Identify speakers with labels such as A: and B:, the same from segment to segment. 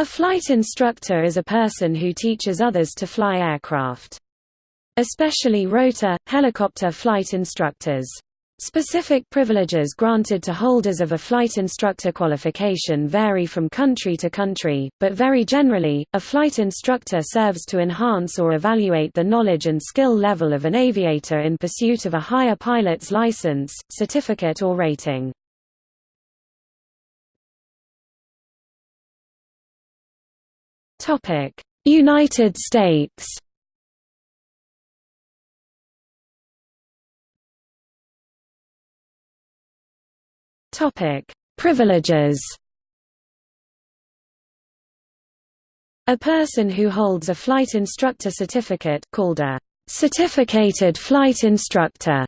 A: A flight instructor is a person who teaches others to fly aircraft. Especially rotor, helicopter flight instructors. Specific privileges granted to holders of a flight instructor qualification vary from country to country, but very generally, a flight instructor serves to enhance or evaluate the knowledge and skill level of an aviator in pursuit of a higher pilot's license, certificate or rating. United States. Topic: Privileges. A person who holds a flight instructor certificate called a certificated flight instructor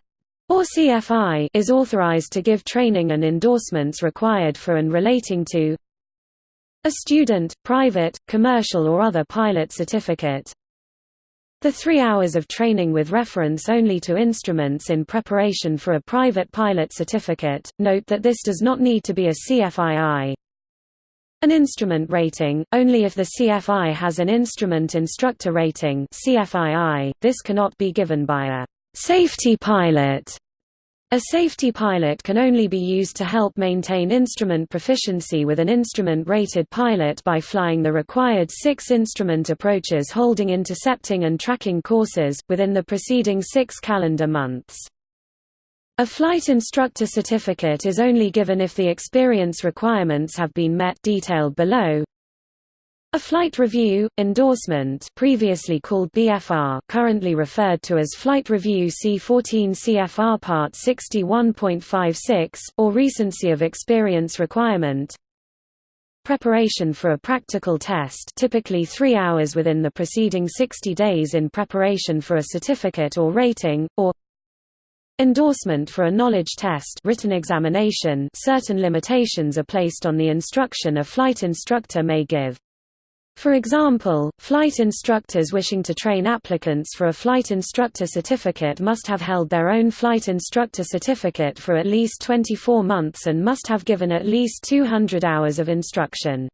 A: or CFI is authorized to give training and endorsements required for and relating to a student, private, commercial or other pilot certificate. The three hours of training with reference only to instruments in preparation for a private pilot certificate, note that this does not need to be a CFII. An instrument rating, only if the CFI has an instrument instructor rating CFII, this cannot be given by a safety pilot a safety pilot can only be used to help maintain instrument proficiency with an instrument-rated pilot by flying the required six instrument approaches holding intercepting and tracking courses, within the preceding six calendar months. A flight instructor certificate is only given if the experience requirements have been met detailed below, a flight review, endorsement previously called BFR currently referred to as Flight Review C14 CFR Part 61.56, or recency of experience requirement Preparation for a practical test typically three hours within the preceding 60 days in preparation for a certificate or rating, or Endorsement for a knowledge test written examination certain limitations are placed on the instruction a flight instructor may give. For example, flight instructors wishing to train applicants for a flight instructor certificate must have held their own flight instructor certificate for at least 24 months and must have given at least 200 hours of instruction.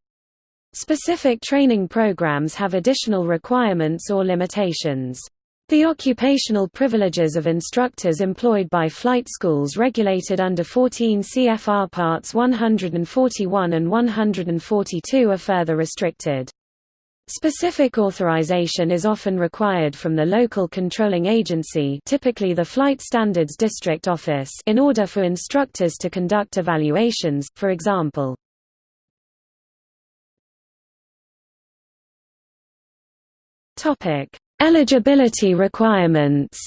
A: Specific training programs have additional requirements or limitations. The occupational privileges of instructors employed by flight schools regulated under 14 CFR Parts 141 and 142 are further restricted. Specific authorization is often required from the local controlling agency typically the Flight Standards District Office in order for instructors to conduct evaluations, for example. Eligibility requirements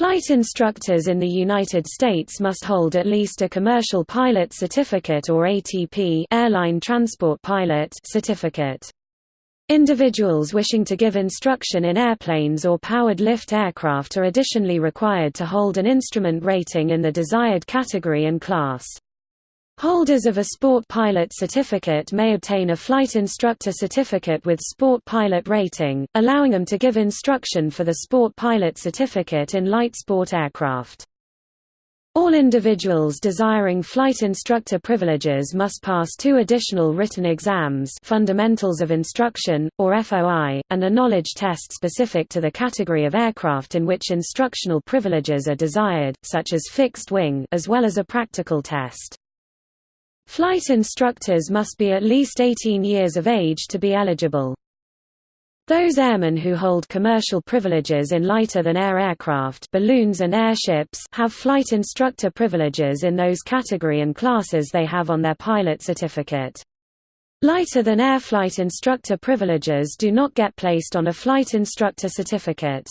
A: Flight instructors in the United States must hold at least a Commercial Pilot Certificate or ATP Airline Transport Pilot certificate. Individuals wishing to give instruction in airplanes or powered lift aircraft are additionally required to hold an instrument rating in the desired category and class. Holders of a Sport Pilot Certificate may obtain a Flight Instructor Certificate with Sport Pilot rating, allowing them to give instruction for the Sport Pilot Certificate in light sport aircraft. All individuals desiring flight instructor privileges must pass two additional written exams Fundamentals of Instruction, or FOI, and a knowledge test specific to the category of aircraft in which instructional privileges are desired, such as fixed wing as well as a practical test. Flight instructors must be at least 18 years of age to be eligible. Those airmen who hold commercial privileges in lighter-than-air aircraft balloons and airships have flight instructor privileges in those category and classes they have on their pilot certificate. Lighter-than-air flight instructor privileges do not get placed on a flight instructor certificate.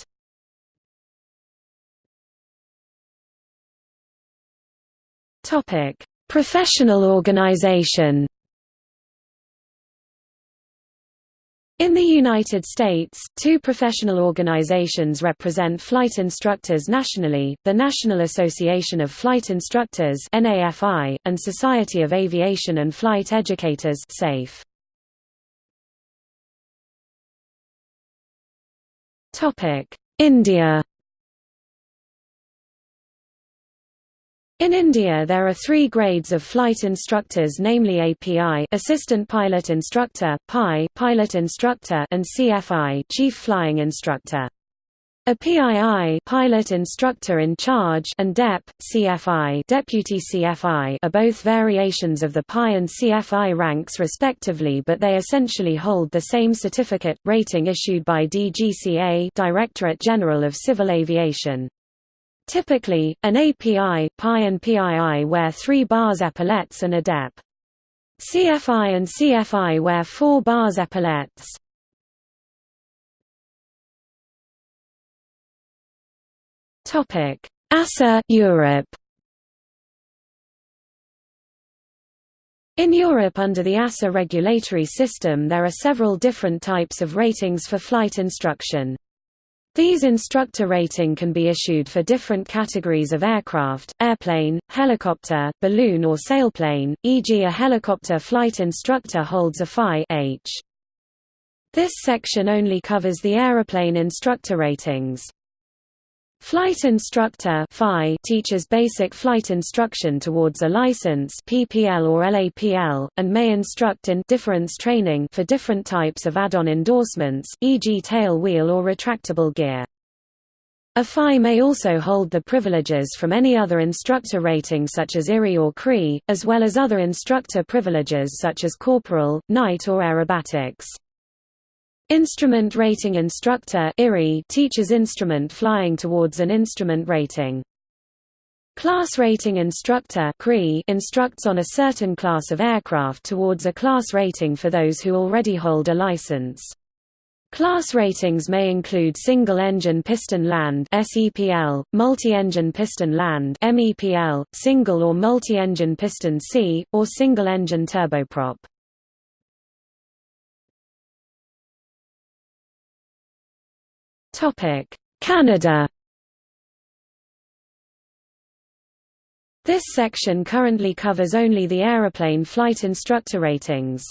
A: Topic: Professional organization In the United States, two professional organizations represent flight instructors nationally, the National Association of Flight Instructors NAFI, and Society of Aviation and Flight Educators. India In India there are three grades of flight instructors namely API Assistant Pilot Instructor, PI Pilot Instructor and CFI Chief Flying Instructor. A PII pilot instructor in charge and DEP, CFI deputy CFI are both variations of the PI and CFI ranks respectively but they essentially hold the same certificate, rating issued by DGCA Directorate General of Civil Aviation. Typically, an API, PI and PII wear three bars epaulets and a DEP. CFI and CFI wear four bars epaulets. Topic: EASA Europe In Europe under the EASA regulatory system there are several different types of ratings for flight instruction. These instructor rating can be issued for different categories of aircraft, airplane, helicopter, balloon or sailplane, e.g. a helicopter flight instructor holds a FI H. This section only covers the aeroplane instructor ratings. Flight instructor teaches basic flight instruction towards a license PPL or LAPL, and may instruct in difference training for different types of add-on endorsements, e.g. tail wheel or retractable gear. A FI may also hold the privileges from any other instructor rating such as IRI or CRI, as well as other instructor privileges such as CPL, night or aerobatics. Instrument Rating Instructor teaches instrument flying towards an instrument rating. Class Rating Instructor instructs on a certain class of aircraft towards a class rating for those who already hold a license. Class ratings may include single-engine piston land multi-engine piston land (MEPL), single or multi-engine piston sea, or single-engine turboprop. Canada This section currently covers only the aeroplane flight instructor ratings.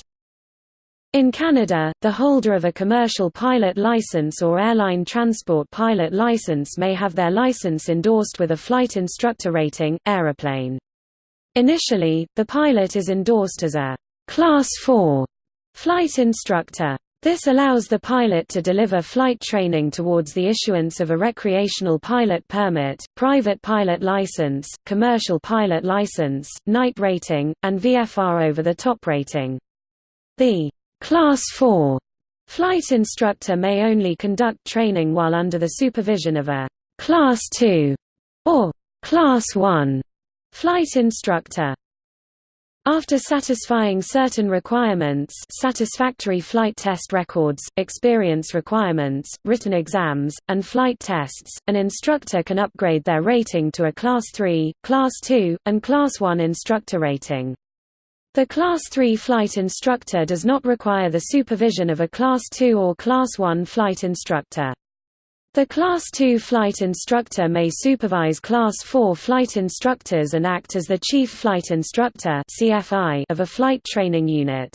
A: In Canada, the holder of a commercial pilot license or airline transport pilot license may have their license endorsed with a flight instructor rating, aeroplane. Initially, the pilot is endorsed as a Class 4 flight instructor. This allows the pilot to deliver flight training towards the issuance of a recreational pilot permit, private pilot license, commercial pilot license, night rating, and VFR over-the-top rating. The Class 4 flight instructor may only conduct training while under the supervision of a Class 2 or Class 1 flight instructor. After satisfying certain requirements satisfactory flight test records, experience requirements, written exams, and flight tests, an instructor can upgrade their rating to a Class 3, Class 2, and Class 1 instructor rating. The Class 3 flight instructor does not require the supervision of a Class 2 or Class 1 flight instructor. The Class 2 flight instructor may supervise Class 4 flight instructors and act as the chief flight instructor of a flight training unit.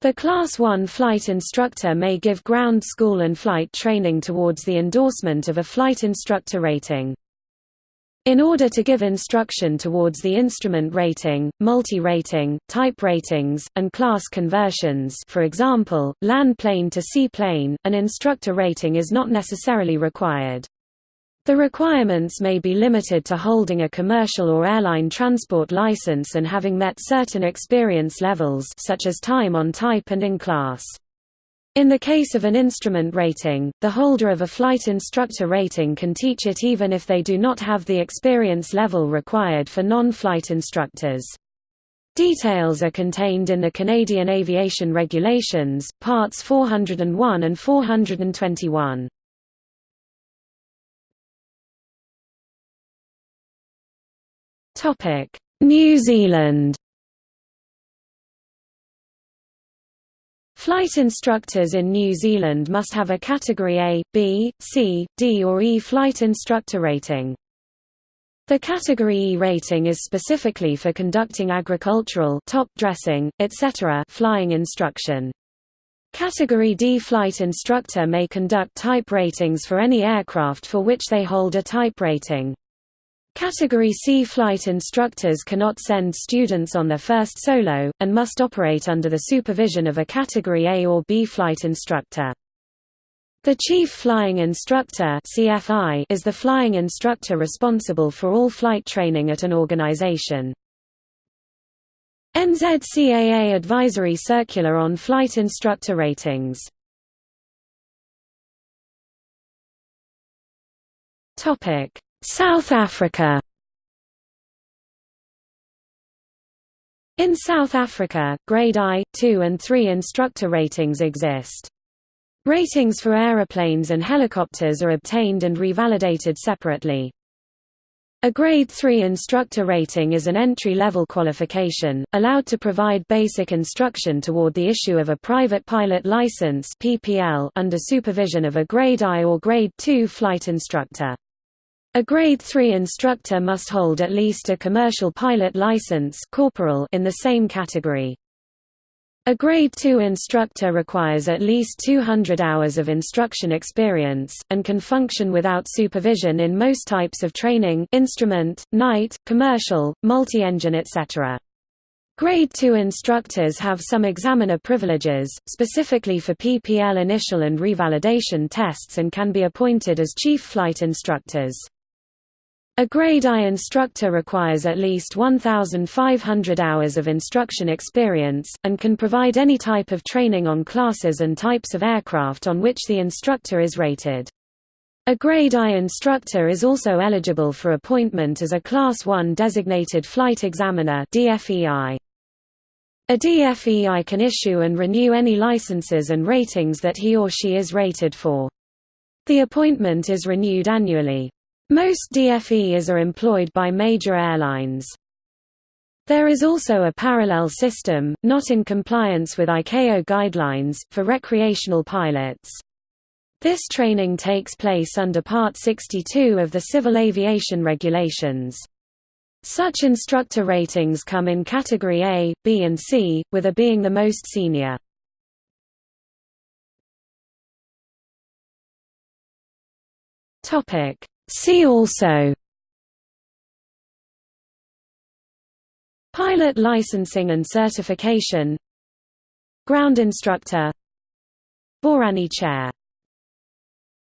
A: The Class 1 flight instructor may give ground school and flight training towards the endorsement of a flight instructor rating. In order to give instruction towards the instrument rating, multi-rating, type ratings, and class conversions for example, land plane to seaplane, an instructor rating is not necessarily required. The requirements may be limited to holding a commercial or airline transport license and having met certain experience levels such as time on type and in class. In the case of an instrument rating, the holder of a flight instructor rating can teach it even if they do not have the experience level required for non-flight instructors. Details are contained in the Canadian Aviation Regulations, Parts 401 and 421. New Zealand Flight instructors in New Zealand must have a Category A, B, C, D or E flight instructor rating. The Category E rating is specifically for conducting agricultural top dressing, etc. flying instruction. Category D flight instructor may conduct type ratings for any aircraft for which they hold a type rating. Category C flight instructors cannot send students on their first solo, and must operate under the supervision of a Category A or B flight instructor. The Chief Flying Instructor CFI is the flying instructor responsible for all flight training at an organization. NZCAA Advisory Circular on Flight Instructor Ratings South Africa In South Africa, Grade I, II and III instructor ratings exist. Ratings for aeroplanes and helicopters are obtained and revalidated separately. A Grade 3 instructor rating is an entry-level qualification, allowed to provide basic instruction toward the issue of a private pilot license under supervision of a Grade I or Grade 2 flight instructor. A Grade 3 instructor must hold at least a commercial pilot license CPL in the same category. A Grade 2 instructor requires at least 200 hours of instruction experience, and can function without supervision in most types of training instrument, night, commercial, multi-engine etc. Grade 2 instructors have some examiner privileges, specifically for PPL initial and revalidation tests and can be appointed as chief flight instructors. A Grade I instructor requires at least 1,500 hours of instruction experience, and can provide any type of training on classes and types of aircraft on which the instructor is rated. A Grade I instructor is also eligible for appointment as a Class 1 designated flight examiner. A DFEI can issue and renew any licenses and ratings that he or she is rated for. The appointment is renewed annually. Most DFEs are employed by major airlines. There is also a parallel system, not in compliance with ICAO guidelines, for recreational pilots. This training takes place under Part 62 of the Civil Aviation Regulations. Such instructor ratings come in Category A, B and C, with A being the most senior. See also Pilot licensing and certification Ground instructor Barany chair